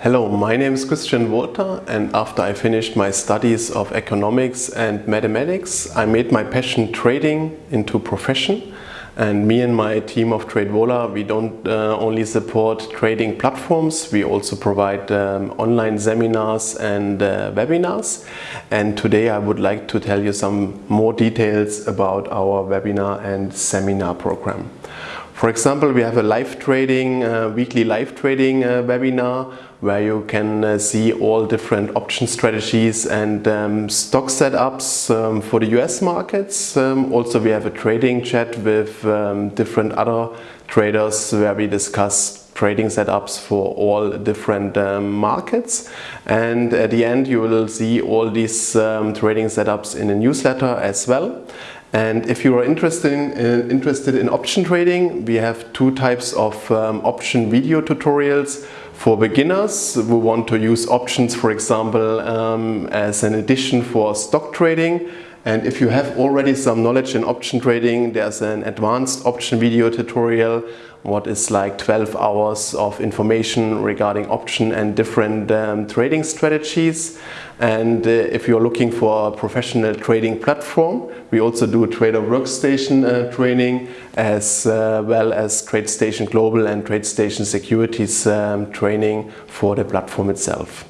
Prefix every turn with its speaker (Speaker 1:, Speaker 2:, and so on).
Speaker 1: Hello, my name is Christian Wolter and after I finished my studies of economics and mathematics I made my passion trading into profession and me and my team of TradeVola we don't uh, only support trading platforms, we also provide um, online seminars and uh, webinars and today I would like to tell you some more details about our webinar and seminar program. For example, we have a live trading, uh, weekly live trading uh, webinar where you can uh, see all different option strategies and um, stock setups um, for the US markets. Um, also we have a trading chat with um, different other traders where we discuss trading setups for all different um, markets and at the end you will see all these um, trading setups in a newsletter as well and if you are interested in, uh, interested in option trading, we have two types of um, option video tutorials for beginners who want to use options, for example, um, as an addition for stock trading. And if you have already some knowledge in option trading, there's an advanced option video tutorial what is like 12 hours of information regarding option and different um, trading strategies. And uh, if you're looking for a professional trading platform, we also do Trader Workstation uh, training as uh, well as TradeStation Global and TradeStation Securities um, training for the platform itself.